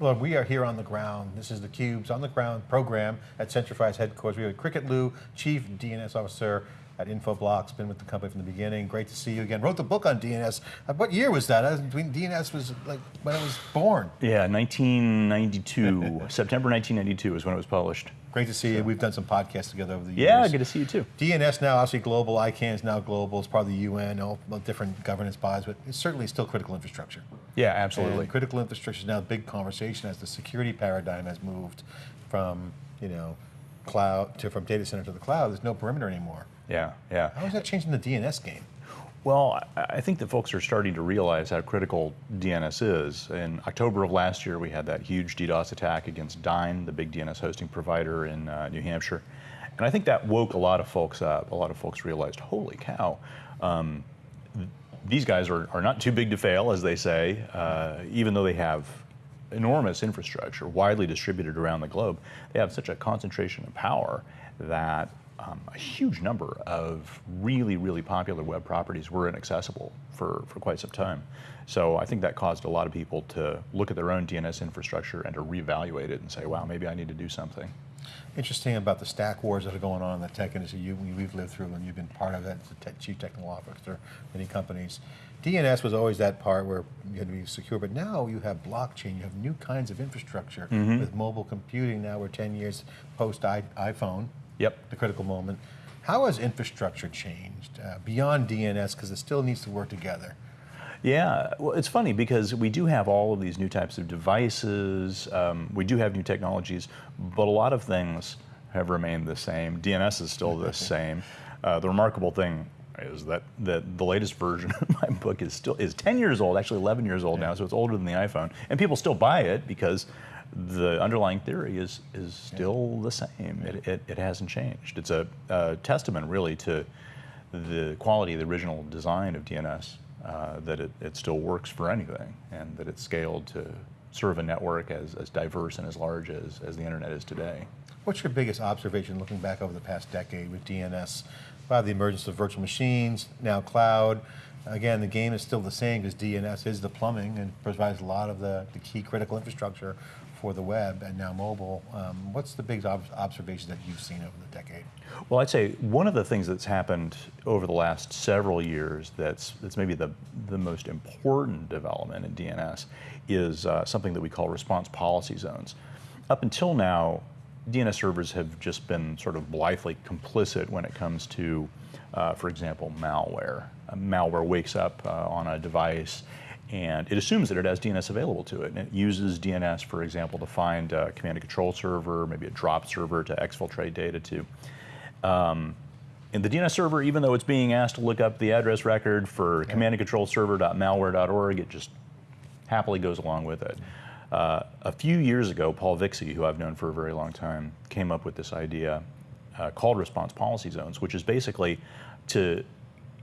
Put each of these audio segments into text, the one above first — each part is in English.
Well, we are here on the ground. This is the Cube's on the ground program at Centrify's headquarters. We have Cricket Liu, Chief DNS Officer at Infoblox, been with the company from the beginning. Great to see you again. Wrote the book on DNS. Uh, what year was that? I Uh, DNS was like when it was born. Yeah, 1992. September 1992 is when it was published. Great to see you. We've done some podcasts together over the years. Yeah, good to see you too. DNS now obviously global, ICANN is now global, it's part of the UN, all different governance bodies, but it's certainly still critical infrastructure. Yeah, absolutely. And critical infrastructure is now a big conversation as the security paradigm has moved from, you know, cloud to from data center to the cloud. There's no perimeter anymore. Yeah, yeah. How is that changing the DNS game? Well, I think that folks are starting to realize how critical DNS is. In October of last year, we had that huge DDoS attack against Dyn, the big DNS hosting provider in uh, New Hampshire. And I think that woke a lot of folks up. A lot of folks realized, holy cow, um, these guys are, are not too big to fail, as they say, uh, even though they have enormous infrastructure widely distributed around the globe. They have such a concentration of power that um, a huge number of really, really popular web properties were inaccessible for, for quite some time. So I think that caused a lot of people to look at their own DNS infrastructure and to reevaluate it and say, wow, maybe I need to do something. Interesting about the stack wars that are going on in the tech industry. You, we've lived through and you've been part of that as a chief technical officer many companies. DNS was always that part where you had to be secure, but now you have blockchain, you have new kinds of infrastructure mm -hmm. with mobile computing. Now we're 10 years post iPhone, Yep. The critical moment. How has infrastructure changed uh, beyond DNS because it still needs to work together? Yeah, well, it's funny because we do have all of these new types of devices. Um, we do have new technologies, but a lot of things have remained the same. DNS is still the same. Uh, the remarkable thing is that, that the latest version of my book is still is 10 years old, actually 11 years old yeah. now, so it's older than the iPhone. And people still buy it because the underlying theory is is still the same. It, it, it, hasn't changed. It's a, a, testament really to the quality of the original design of DNS, uh, that it, it still works for anything and that it's scaled to serve a network as, as diverse and as large as, as the internet is today. What's your biggest observation looking back over the past decade with DNS? By the emergence of virtual machines, now cloud, again, the game is still the same because DNS is the plumbing and provides a lot of the, the key critical infrastructure for the web and now mobile. Um, what's the big ob observations that you've seen over the decade? Well, I'd say one of the things that's happened over the last several years that's, that's maybe the, the most important development in DNS is uh, something that we call response policy zones. Up until now, DNS servers have just been sort of blithely complicit when it comes to, uh, for example, malware. Uh, malware wakes up uh, on a device and it assumes that it has DNS available to it. And it uses DNS, for example, to find a command and control server, maybe a drop server to exfiltrate data to. Um, and the DNS server, even though it's being asked to look up the address record for yeah. command and control server.malware.org, it just happily goes along with it. Uh, a few years ago, Paul Vixie, who I've known for a very long time, came up with this idea uh, called response policy zones, which is basically to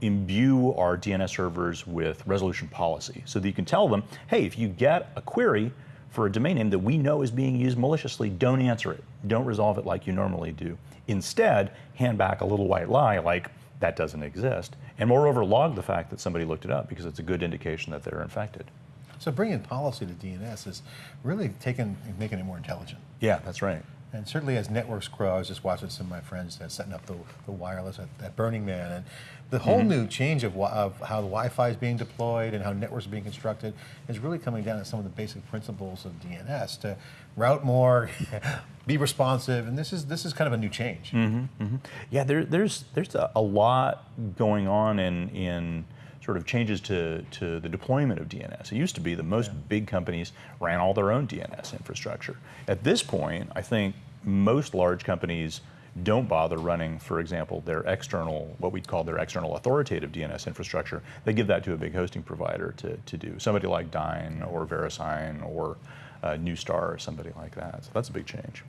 imbue our DNS servers with resolution policy so that you can tell them, hey, if you get a query for a domain name that we know is being used maliciously, don't answer it. Don't resolve it like you normally do. Instead, hand back a little white lie like that doesn't exist. And moreover, log the fact that somebody looked it up because it's a good indication that they're infected. So bringing policy to DNS is really taking, making it more intelligent. Yeah, that's right. And certainly as networks grow, I was just watching some of my friends that setting up the, the wireless at, at, Burning Man, and the whole mm -hmm. new change of, of how the Wi-Fi is being deployed and how networks are being constructed is really coming down to some of the basic principles of DNS to route more, be responsive, and this is this is kind of a new change. Mm -hmm, mm -hmm. Yeah, there, there's there's a, a lot going on in in sort of changes to, to the deployment of DNS. It used to be that most yeah. big companies ran all their own DNS infrastructure. At this point, I think most large companies don't bother running, for example, their external, what we'd call their external authoritative DNS infrastructure. They give that to a big hosting provider to, to do. Somebody like Dyn or VeriSign or uh, Neustar or somebody like that. So that's a big change.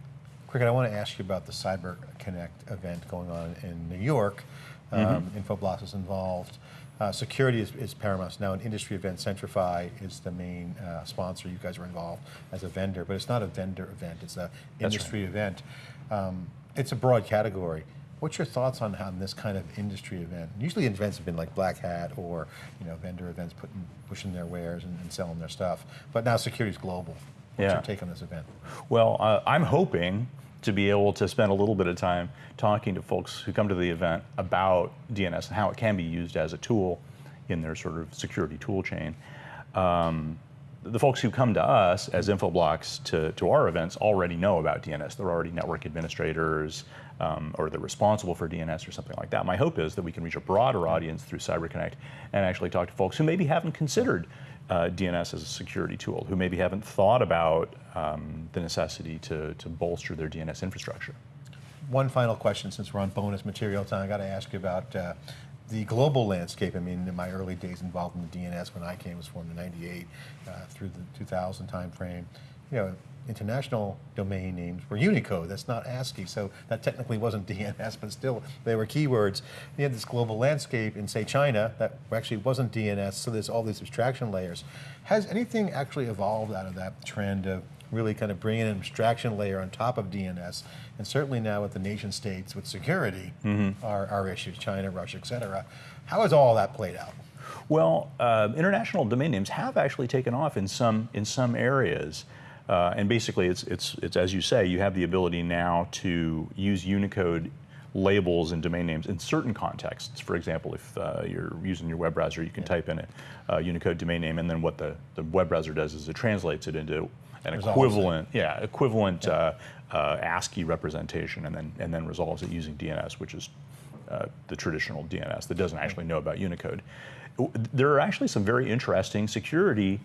Cricket, I want to ask you about the Cyber Connect event going on in New York. Um, mm -hmm. Infoblox is involved. Uh, security is, is, paramount. Now an industry event, Centrify is the main uh, sponsor. You guys are involved as a vendor, but it's not a vendor event, it's an industry right. event. Um, it's a broad category. What's your thoughts on how this kind of industry event? Usually events have been like Black Hat or you know vendor events putting pushing their wares and, and selling their stuff, but now security is global. What's Yeah. your take on this event? Well, uh, I'm hoping to be able to spend a little bit of time talking to folks who come to the event about DNS and how it can be used as a tool in their sort of security tool chain. Um, the folks who come to us as Infoblox to, to our events already know about DNS. They're already network administrators um, or they're responsible for DNS or something like that. My hope is that we can reach a broader audience through CyberConnect and actually talk to folks who maybe haven't considered uh, DNS as a security tool, who maybe haven't thought about um, the necessity to, to bolster their DNS infrastructure. One final question, since we're on bonus material time, I got to ask you about uh, the global landscape. I mean, in my early days involved in the DNS, when I came, was formed in '98 uh, through the 2000 timeframe. You know, international domain names were Unicode. That's not ASCII, so that technically wasn't DNS, but still they were keywords. You had this global landscape in, say, China that actually wasn't DNS. So there's all these abstraction layers. Has anything actually evolved out of that trend of really kind of bringing an abstraction layer on top of DNS, and certainly now with the nation states with security, our, our issues, China, Russia, et cetera. How has all that played out? Well, uh, international domain names have actually taken off in some in some areas, uh, and basically, it's it's it's as you say, you have the ability now to use Unicode labels and domain names in certain contexts. For example, if uh, you're using your web browser, you can type in a uh, Unicode domain name, and then what the, the web browser does is it translates it into an Resolves it. equivalent, yeah, equivalent Uh, uh, ASCII representation, and then and then resolves it using DNS, which is uh, the traditional DNS that doesn't actually know about Unicode. There are actually some very interesting security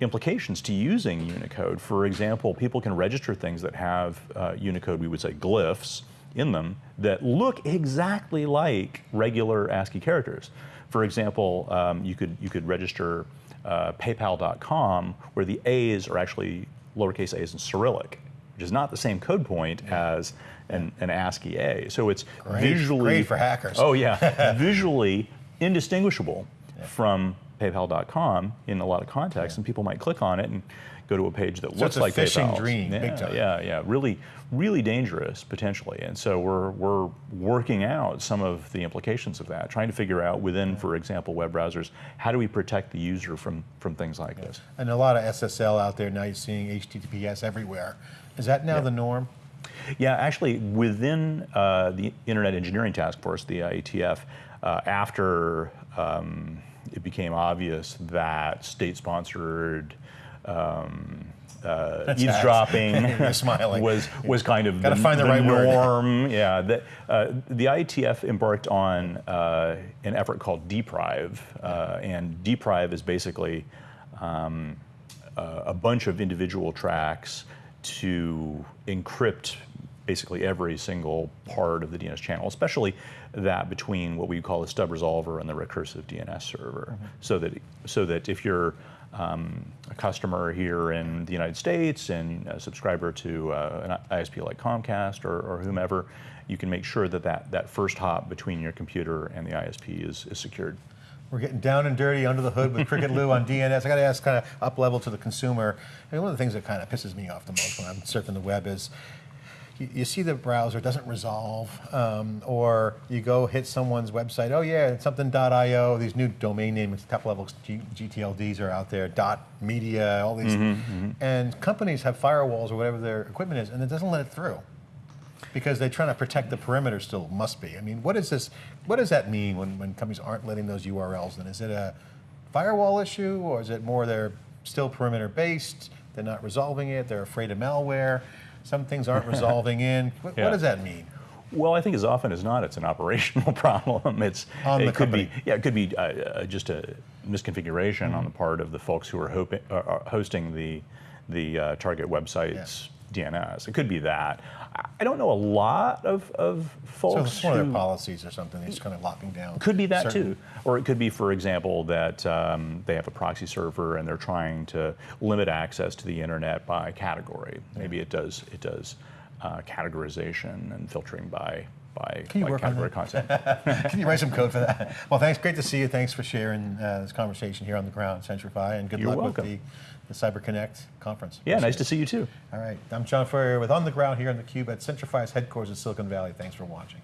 implications to using Unicode. For example, people can register things that have uh, Unicode, we would say glyphs, in them that look exactly like regular ASCII characters. For example, um, you could you could register uh, PayPal.com where the A's are actually lowercase a's in Cyrillic, which is not the same code point as an, an ASCII A. So it's Great- visually great for hackers. Oh yeah, visually indistinguishable from PayPal.com in a lot of contexts, and people might click on it and go to a page that So looks it's a like phishing dream, Yeah, yeah, yeah, really, really dangerous potentially. And so we're we're working out some of the implications of that, trying to figure out within, for example, web browsers, how do we protect the user from from things like this. And a lot of SSL out there now. You're seeing HTTPS everywhere. Is that now the norm? Yeah, actually, within uh, the Internet Engineering Task Force, the IETF, uh, after um, it became obvious that state-sponsored um, uh, eavesdropping was was kind of Gotta the, find the right word. norm. Yeah, the, uh, the IETF embarked on uh, an effort called DPRIVE, uh, and DPRIVE is basically um, a bunch of individual tracks to encrypt basically every single part of the DNS channel, especially that between what we call the stub resolver and the recursive DNS server, so that so that if you're um, a customer here in the United States and a subscriber to uh, an ISP like Comcast or, or whomever, you can make sure that, that that first hop between your computer and the ISP is, is secured. We're getting down and dirty under the hood with Cricket Liu on DNS. I got to ask, kind of up level to the consumer. I mean, one of the things that kind of pisses me off the most when I'm surfing the web is you, you see the browser doesn't resolve, um, or you go hit someone's website. Oh yeah, it's something.io. These new domain names, top level G, GTLDs are out there. Dot media, all these, and companies have firewalls or whatever their equipment is, and it doesn't let it through because they're trying to protect the perimeter still must be. I mean, what is this? What does that mean when, when companies aren't letting those URLs in? Is it a firewall issue or is it more they're still perimeter based? They're not resolving it. They're afraid of malware. Some things aren't resolving in. What, Yeah. what does that mean? Well, I think as often as not, it's an operational problem. It's On it could company. be yeah, it could be uh, uh, just a misconfiguration on the part of the folks who are, hoping, uh, are hosting the the uh, target website's DNS. It could be that. I- don't know a lot of of So folks it's one of their policies or something. They're just kind of locking down. could be that certain- too. Or it could be, for example, that um, they have a proxy server and they're trying to limit access to the internet by category. Maybe it does it does uh, categorization and filtering by by, Can you by work on category that? content. Can you write some code for that? Well, thanks. Great to see you. Thanks for sharing uh, this conversation here on the ground, Centrify, and good You're luck welcome. with the, the Cyber Connect conference. yeah, nice to see you too. All right. I'm John Furrier with On the Ground here on the Cube at Centrify's headquarters in Silicon Valley. Thanks for watching.